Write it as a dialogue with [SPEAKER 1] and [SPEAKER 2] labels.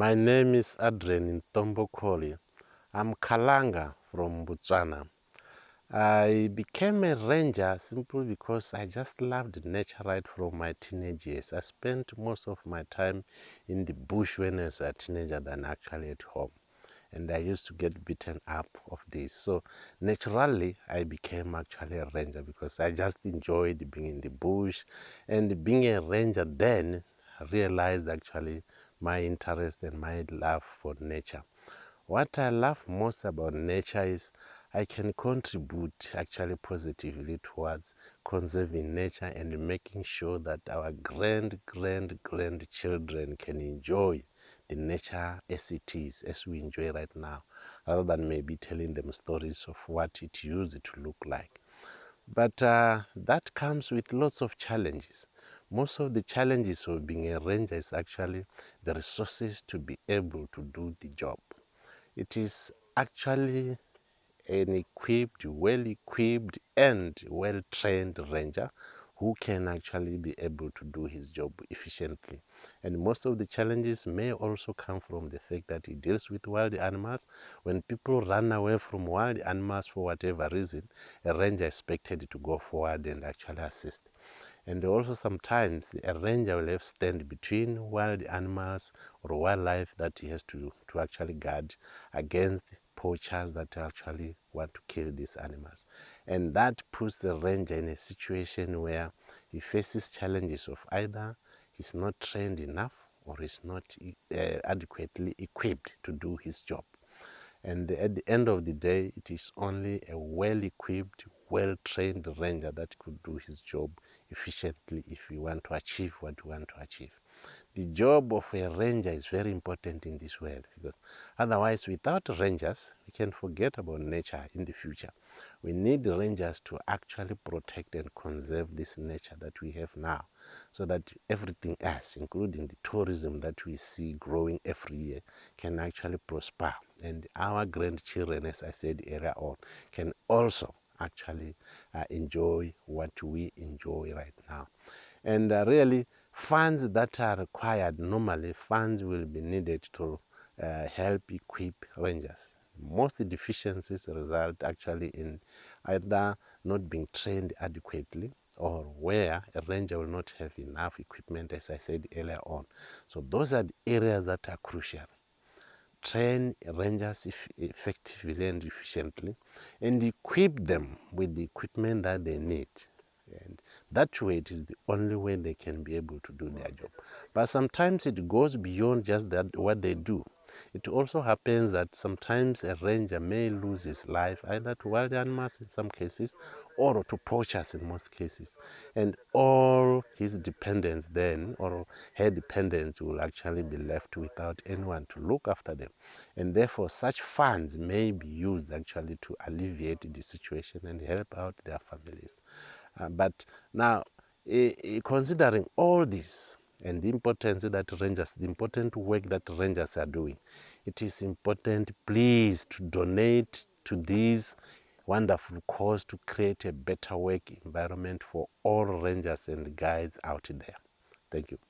[SPEAKER 1] My name is Adrian Ntombokoli. I'm Kalanga from Botswana. I became a ranger simply because I just loved nature right from my teenage years. I spent most of my time in the bush when I was a teenager than actually at home. And I used to get beaten up of this. So naturally, I became actually a ranger because I just enjoyed being in the bush. And being a ranger then, I realized actually my interest and my love for nature. What I love most about nature is I can contribute actually positively towards conserving nature and making sure that our grand, grand, grandchildren can enjoy the nature as it is, as we enjoy right now, rather than maybe telling them stories of what it used to look like. But uh, that comes with lots of challenges. Most of the challenges of being a ranger is actually the resources to be able to do the job. It is actually an equipped, well equipped and well trained ranger who can actually be able to do his job efficiently. And most of the challenges may also come from the fact that he deals with wild animals. When people run away from wild animals for whatever reason, a ranger is expected to go forward and actually assist. And also sometimes a ranger will have stand between wild animals or wildlife that he has to, to actually guard against poachers that actually want to kill these animals. And that puts the ranger in a situation where he faces challenges of either he's not trained enough or he's not uh, adequately equipped to do his job. And at the end of the day, it is only a well-equipped, well-trained ranger that could do his job efficiently if we want to achieve what we want to achieve. The job of a ranger is very important in this world because otherwise without rangers, we can forget about nature in the future. We need rangers to actually protect and conserve this nature that we have now so that everything else, including the tourism that we see growing every year, can actually prosper. And our grandchildren, as I said earlier on, can also actually uh, enjoy what we enjoy right now. And uh, really, funds that are required, normally funds will be needed to uh, help equip rangers. Most deficiencies result actually in either not being trained adequately or where a ranger will not have enough equipment, as I said earlier on. So those are the areas that are crucial. Train rangers effectively and efficiently and equip them with the equipment that they need. And that way it is the only way they can be able to do their job. But sometimes it goes beyond just that what they do. It also happens that sometimes a ranger may lose his life either to wild animals in some cases or to poachers in most cases. And all his dependents then or her dependents will actually be left without anyone to look after them. And therefore such funds may be used actually to alleviate the situation and help out their families. Uh, but now, considering all this and the importance that rangers, the important work that rangers are doing, it is important, please, to donate to this wonderful cause to create a better work environment for all rangers and guides out there. Thank you.